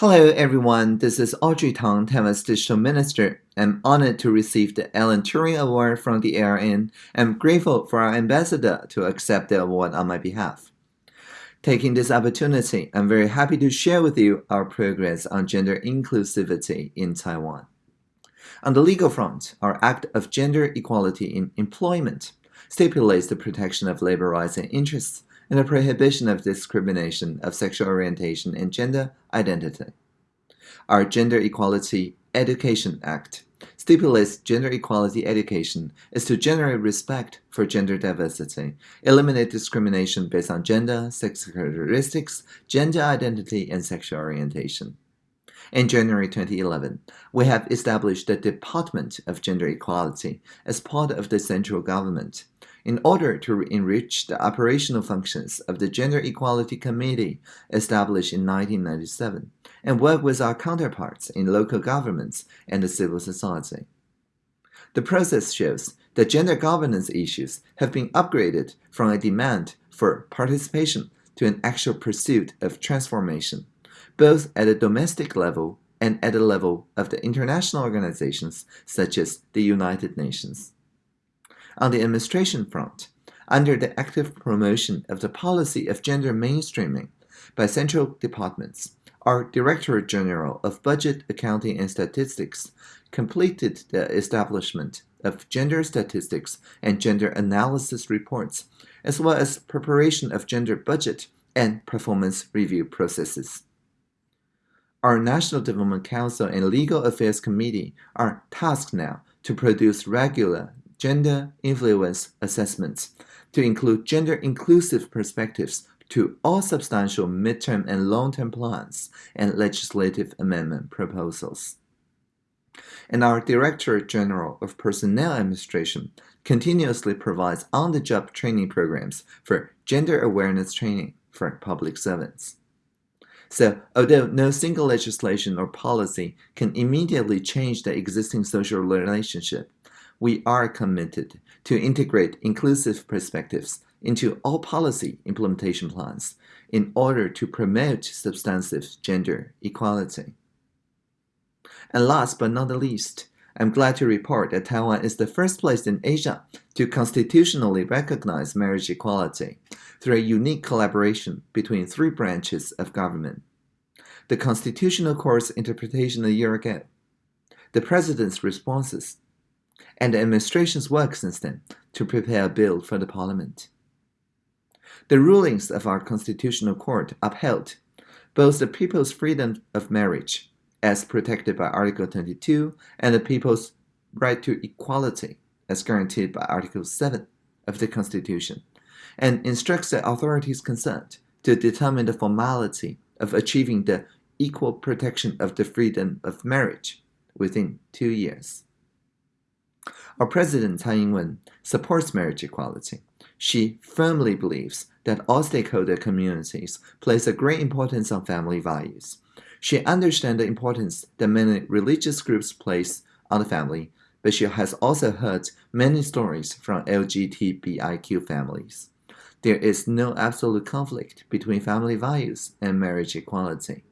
Hello, everyone. This is Audrey Tang, Taiwan's Digital Minister. I'm honored to receive the Alan Turing Award from the ARN. I'm grateful for our ambassador to accept the award on my behalf. Taking this opportunity, I'm very happy to share with you our progress on gender inclusivity in Taiwan. On the legal front, our Act of Gender Equality in Employment stipulates the protection of labor rights and interests and the prohibition of discrimination of sexual orientation and gender identity. Our Gender Equality Education Act stipulates gender equality education is to generate respect for gender diversity, eliminate discrimination based on gender, sex characteristics, gender identity, and sexual orientation. In January 2011, we have established the Department of Gender Equality as part of the central government in order to enrich the operational functions of the Gender Equality Committee established in 1997 and work with our counterparts in local governments and the civil society. The process shows that gender governance issues have been upgraded from a demand for participation to an actual pursuit of transformation, both at a domestic level and at the level of the international organizations such as the United Nations. On the administration front, under the active promotion of the policy of gender mainstreaming by central departments, our Directorate General of Budget, Accounting and Statistics completed the establishment of gender statistics and gender analysis reports, as well as preparation of gender budget and performance review processes. Our National Development Council and Legal Affairs Committee are tasked now to produce regular gender influence assessments to include gender inclusive perspectives to all substantial midterm and long-term plans and legislative amendment proposals. And our Director General of Personnel Administration continuously provides on-the-job training programs for gender awareness training for public servants. So, although no single legislation or policy can immediately change the existing social relationship, we are committed to integrate inclusive perspectives into all policy implementation plans in order to promote substantive gender equality. And last but not the least, I'm glad to report that Taiwan is the first place in Asia to constitutionally recognize marriage equality through a unique collaboration between three branches of government. The Constitutional Court's interpretation a year ago, the President's responses and the administration's work since then to prepare a bill for the parliament. The rulings of our Constitutional Court upheld both the people's freedom of marriage, as protected by Article 22, and the people's right to equality, as guaranteed by Article 7 of the Constitution, and instructs the authorities concerned to determine the formality of achieving the equal protection of the freedom of marriage within two years. Our President Tsai Ing-wen supports marriage equality. She firmly believes that all stakeholder communities place a great importance on family values. She understands the importance that many religious groups place on the family, but she has also heard many stories from LGBTIQ families. There is no absolute conflict between family values and marriage equality.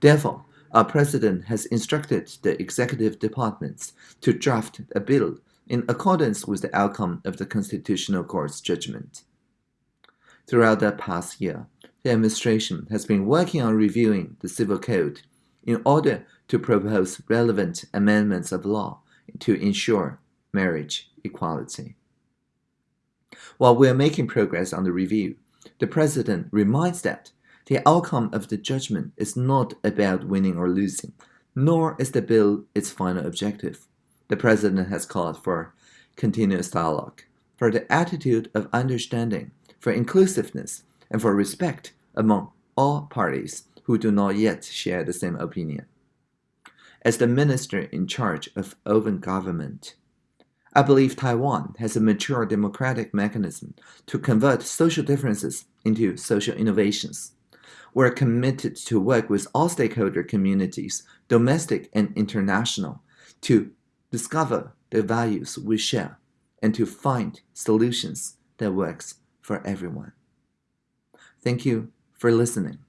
Therefore, our president has instructed the executive departments to draft a bill in accordance with the outcome of the Constitutional Court's judgment. Throughout the past year, the administration has been working on reviewing the Civil Code in order to propose relevant amendments of law to ensure marriage equality. While we are making progress on the review, the President reminds that the outcome of the judgment is not about winning or losing, nor is the bill its final objective. The President has called for continuous dialogue, for the attitude of understanding, for inclusiveness, and for respect among all parties who do not yet share the same opinion. As the minister in charge of open government, I believe Taiwan has a mature democratic mechanism to convert social differences into social innovations we're committed to work with all stakeholder communities, domestic and international, to discover the values we share and to find solutions that works for everyone. Thank you for listening.